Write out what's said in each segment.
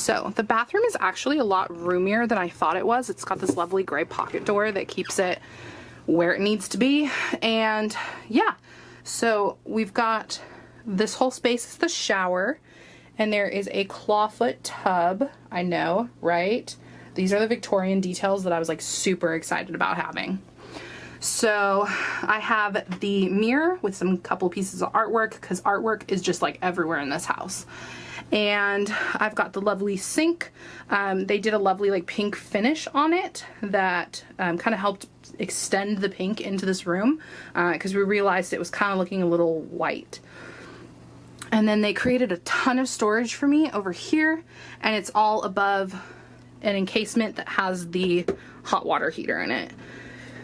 So the bathroom is actually a lot roomier than I thought it was. It's got this lovely gray pocket door that keeps it where it needs to be. And yeah, so we've got this whole space is the shower and there is a clawfoot tub. I know, right? These are the Victorian details that I was like super excited about having. So I have the mirror with some couple pieces of artwork because artwork is just like everywhere in this house and I've got the lovely sink. Um, they did a lovely like pink finish on it that um, kind of helped extend the pink into this room because uh, we realized it was kind of looking a little white. And then they created a ton of storage for me over here and it's all above an encasement that has the hot water heater in it.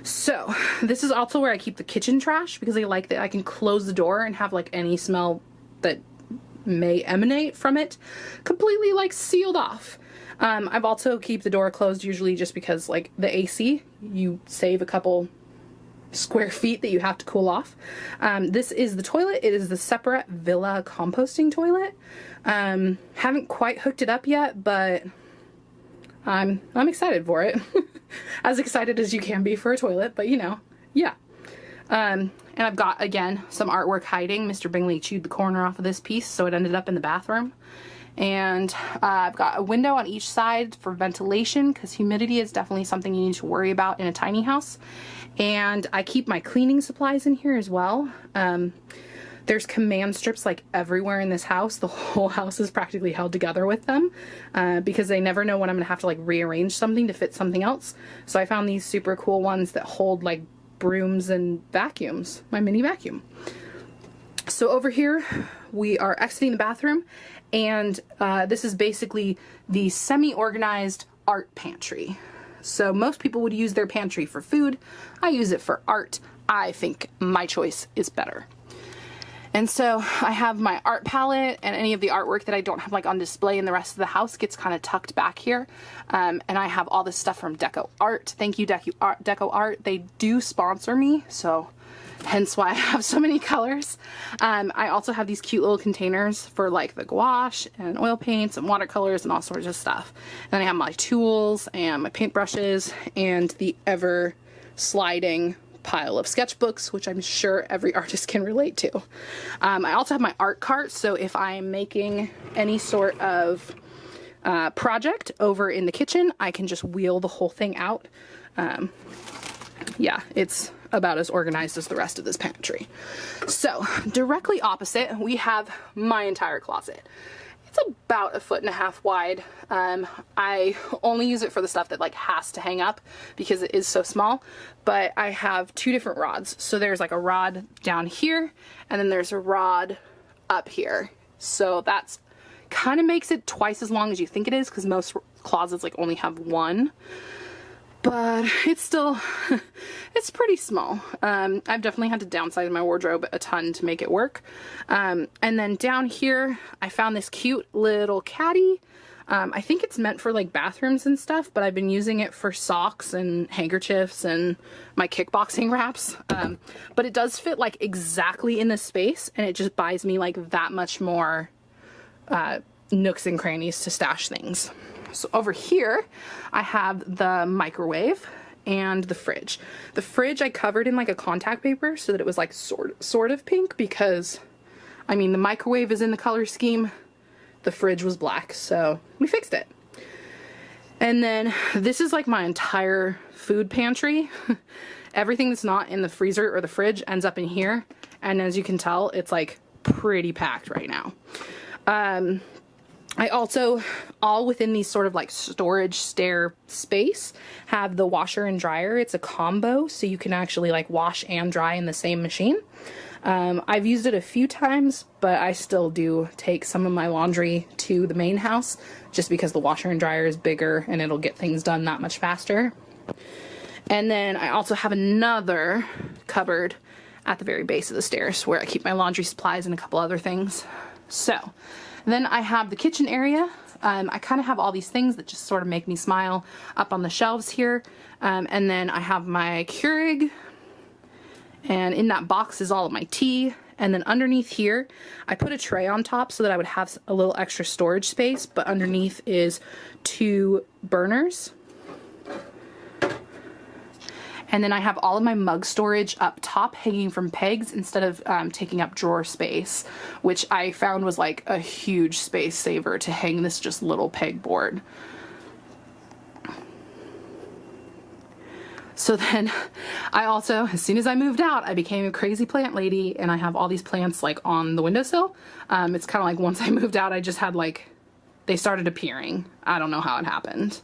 So this is also where I keep the kitchen trash because I like that I can close the door and have like any smell that may emanate from it completely like sealed off. Um, I've also keep the door closed usually just because like the AC, you save a couple square feet that you have to cool off. Um, this is the toilet. It is the Separett Villa composting toilet. Um, haven't quite hooked it up yet, but I'm, I'm excited for it. as excited as you can be for a toilet, but you know, yeah. Um, and I've got, again, some artwork hiding. Mr. Bingley chewed the corner off of this piece, so it ended up in the bathroom. And uh, I've got a window on each side for ventilation because humidity is definitely something you need to worry about in a tiny house. And I keep my cleaning supplies in here as well. Um, there's command strips like everywhere in this house. The whole house is practically held together with them uh, because they never know when I'm gonna have to like rearrange something to fit something else. So I found these super cool ones that hold like brooms and vacuums, my mini vacuum. So over here, we are exiting the bathroom and uh, this is basically the semi-organized art pantry. So most people would use their pantry for food. I use it for art. I think my choice is better. And so I have my art palette and any of the artwork that I don't have like on display in the rest of the house gets kind of tucked back here. Um, and I have all this stuff from Deco Art. Thank you Deco Art. Deco Art. They do sponsor me, so hence why I have so many colors. Um, I also have these cute little containers for like the gouache and oil paints and watercolors and all sorts of stuff. And then I have my tools and my paintbrushes and the ever sliding pile of sketchbooks, which I'm sure every artist can relate to. Um, I also have my art cart, so if I'm making any sort of uh, project over in the kitchen, I can just wheel the whole thing out. Um, yeah, it's about as organized as the rest of this pantry. So directly opposite, we have my entire closet. It's about a foot and a half wide. Um, I only use it for the stuff that like has to hang up because it is so small, but I have two different rods. So there's like a rod down here and then there's a rod up here. So that's kind of makes it twice as long as you think it is because most closets like only have one but it's still, it's pretty small. Um, I've definitely had to downsize my wardrobe a ton to make it work. Um, and then down here, I found this cute little caddy. Um, I think it's meant for like bathrooms and stuff, but I've been using it for socks and handkerchiefs and my kickboxing wraps. Um, but it does fit like exactly in the space and it just buys me like that much more uh, nooks and crannies to stash things. So over here, I have the microwave and the fridge. The fridge I covered in like a contact paper so that it was like sort, sort of pink because, I mean, the microwave is in the color scheme. The fridge was black, so we fixed it. And then this is like my entire food pantry. Everything that's not in the freezer or the fridge ends up in here. And as you can tell, it's like pretty packed right now. Um, I also, all within these sort of like storage stair space, have the washer and dryer. It's a combo, so you can actually like wash and dry in the same machine. Um, I've used it a few times, but I still do take some of my laundry to the main house just because the washer and dryer is bigger and it'll get things done that much faster. And then I also have another cupboard at the very base of the stairs where I keep my laundry supplies and a couple other things. So, then I have the kitchen area. Um, I kind of have all these things that just sort of make me smile up on the shelves here. Um, and then I have my Keurig and in that box is all of my tea And then underneath here, I put a tray on top so that I would have a little extra storage space, but underneath is two burners. And then I have all of my mug storage up top hanging from pegs instead of um, taking up drawer space, which I found was like a huge space saver to hang this just little pegboard. So then I also, as soon as I moved out, I became a crazy plant lady and I have all these plants like on the windowsill. Um, it's kind of like once I moved out, I just had like, they started appearing. I don't know how it happened.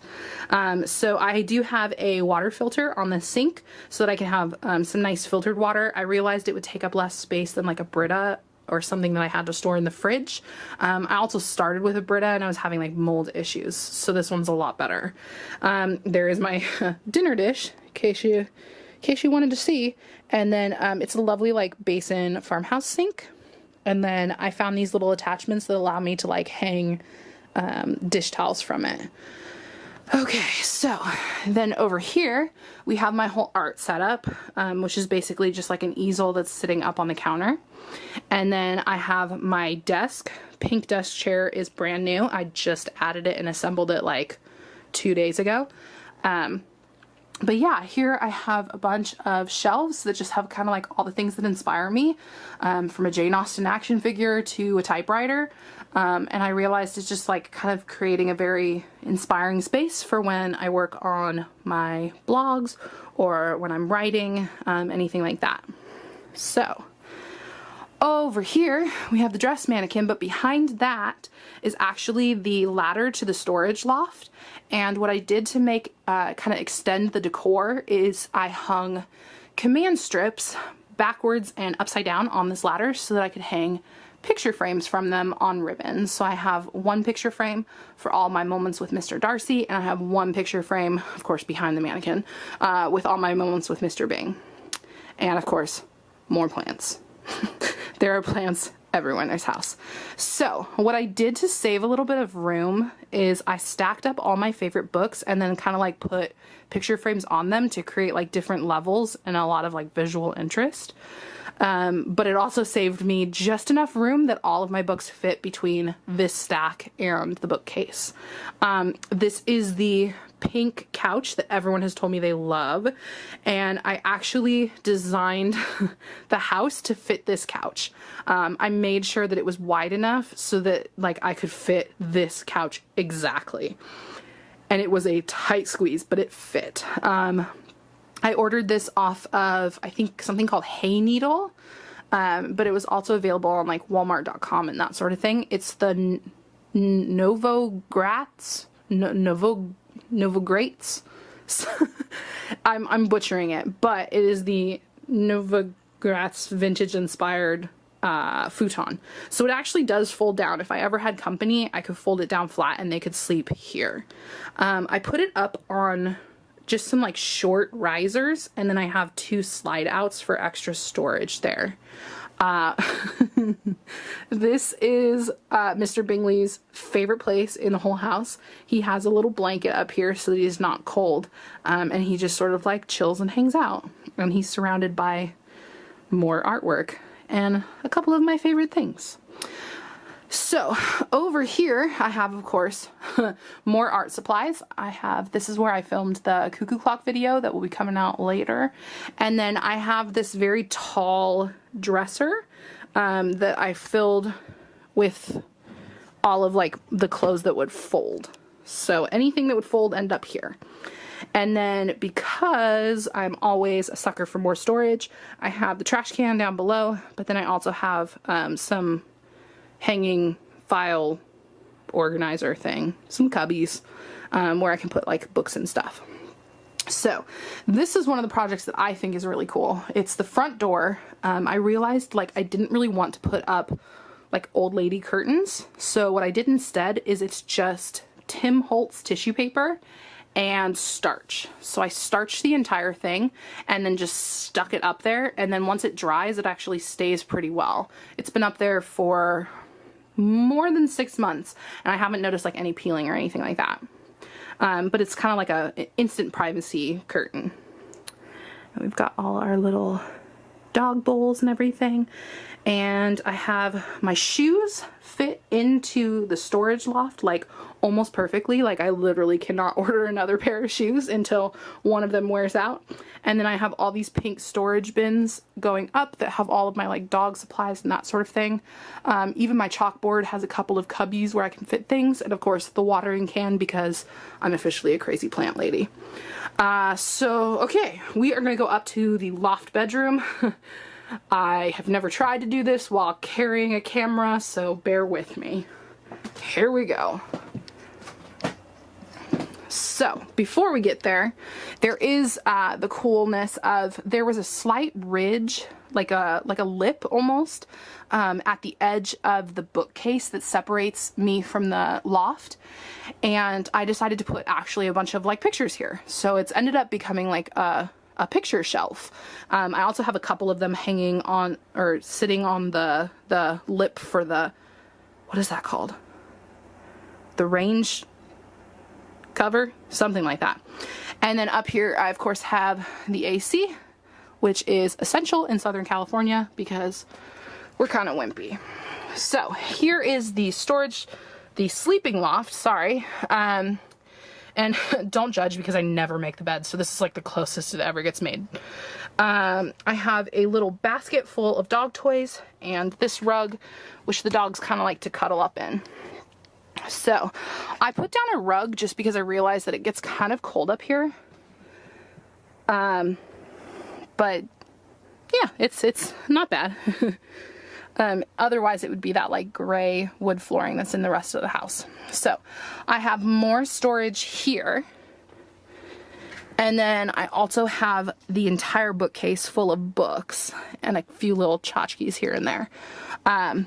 Um, so I do have a water filter on the sink so that I can have um, some nice filtered water. I realized it would take up less space than like a Brita or something that I had to store in the fridge. Um, I also started with a Brita and I was having like mold issues, so this one's a lot better. Um, there is my dinner dish, in case you, in case you wanted to see, and then um, it's a lovely like basin farmhouse sink. And then I found these little attachments that allow me to like hang um, dish towels from it. Okay, so then over here we have my whole art setup, um, which is basically just like an easel that's sitting up on the counter. And then I have my desk. Pink desk chair is brand new. I just added it and assembled it like two days ago. Um, but yeah, here I have a bunch of shelves that just have kind of like all the things that inspire me, um, from a Jane Austen action figure to a typewriter. Um, and I realized it's just like kind of creating a very inspiring space for when I work on my blogs or when I'm writing, um, anything like that. So over here, we have the dress mannequin, but behind that is actually the ladder to the storage loft. And what I did to make, uh, kind of extend the decor is I hung command strips backwards and upside down on this ladder so that I could hang picture frames from them on ribbons. So I have one picture frame for all my moments with Mr. Darcy, and I have one picture frame, of course, behind the mannequin, uh, with all my moments with Mr. Bing. And of course, more plants. there are plants everywhere in this house. So what I did to save a little bit of room is I stacked up all my favorite books and then kind of like put picture frames on them to create like different levels and a lot of like visual interest. Um, but it also saved me just enough room that all of my books fit between this stack and the bookcase. Um, this is the pink couch that everyone has told me they love and I actually designed the house to fit this couch. Um, I made sure that it was wide enough so that like I could fit this couch exactly. And it was a tight squeeze, but it fit. Um, I ordered this off of, I think, something called Hayneedle, um, but it was also available on like walmart.com and that sort of thing. It's the Novogratz, no Novogrates. I'm, I'm butchering it, but it is the Novogratz vintage inspired uh, futon. So it actually does fold down. If I ever had company, I could fold it down flat and they could sleep here. Um, I put it up on just some like short risers and then I have two slide outs for extra storage there. Uh, this is uh, Mr. Bingley's favorite place in the whole house. He has a little blanket up here so that he's not cold um, and he just sort of like chills and hangs out and he's surrounded by more artwork and a couple of my favorite things. So over here, I have, of course, more art supplies. I have, this is where I filmed the cuckoo clock video that will be coming out later. And then I have this very tall dresser um, that I filled with all of like the clothes that would fold. So anything that would fold end up here. And then because I'm always a sucker for more storage, I have the trash can down below, but then I also have um, some hanging file organizer thing, some cubbies um, where I can put like books and stuff. So this is one of the projects that I think is really cool. It's the front door. Um, I realized like I didn't really want to put up like old lady curtains. So what I did instead is it's just Tim Holtz tissue paper and starch. So I starched the entire thing and then just stuck it up there. And then once it dries, it actually stays pretty well. It's been up there for more than six months and I haven't noticed like any peeling or anything like that. Um, but it's kind of like a instant privacy curtain. And we've got all our little dog bowls and everything. And I have my shoes fit into the storage loft like almost perfectly. Like I literally cannot order another pair of shoes until one of them wears out. And then I have all these pink storage bins going up that have all of my like dog supplies and that sort of thing. Um, even my chalkboard has a couple of cubbies where I can fit things. And of course the watering can because I'm officially a crazy plant lady. Uh, so, okay, we are going to go up to the loft bedroom. I have never tried to do this while carrying a camera, so bear with me. Here we go. So before we get there, there is uh, the coolness of there was a slight ridge, like a like a lip almost, um, at the edge of the bookcase that separates me from the loft, and I decided to put actually a bunch of like pictures here. So it's ended up becoming like a a picture shelf. Um, I also have a couple of them hanging on or sitting on the the lip for the what is that called? The range cover, something like that. And then up here, I of course have the AC, which is essential in Southern California because we're kind of wimpy. So here is the storage, the sleeping loft, sorry. Um, and don't judge because I never make the bed, so this is like the closest it ever gets made. Um, I have a little basket full of dog toys and this rug, which the dogs kind of like to cuddle up in. So I put down a rug just because I realized that it gets kind of cold up here. Um, but yeah, it's, it's not bad. um, otherwise it would be that like gray wood flooring that's in the rest of the house. So I have more storage here. And then I also have the entire bookcase full of books and a few little tchotchkes here and there. Um,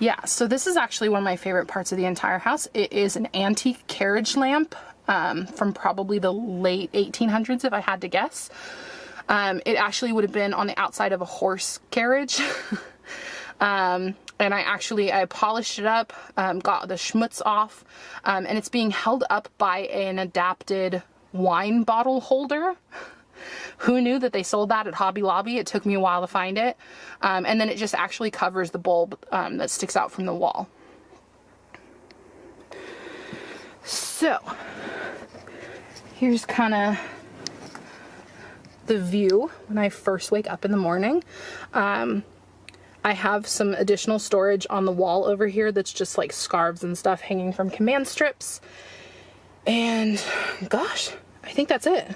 Yeah, so this is actually one of my favorite parts of the entire house. It is an antique carriage lamp um, from probably the late 1800s, if I had to guess. Um, it actually would have been on the outside of a horse carriage. um, and I actually, I polished it up, um, got the schmutz off, um, and it's being held up by an adapted wine bottle holder. Who knew that they sold that at Hobby Lobby? It took me a while to find it. Um, and then it just actually covers the bulb um, that sticks out from the wall. So, here's kind of the view when I first wake up in the morning. Um, I have some additional storage on the wall over here that's just like scarves and stuff hanging from command strips. And gosh, I think that's it.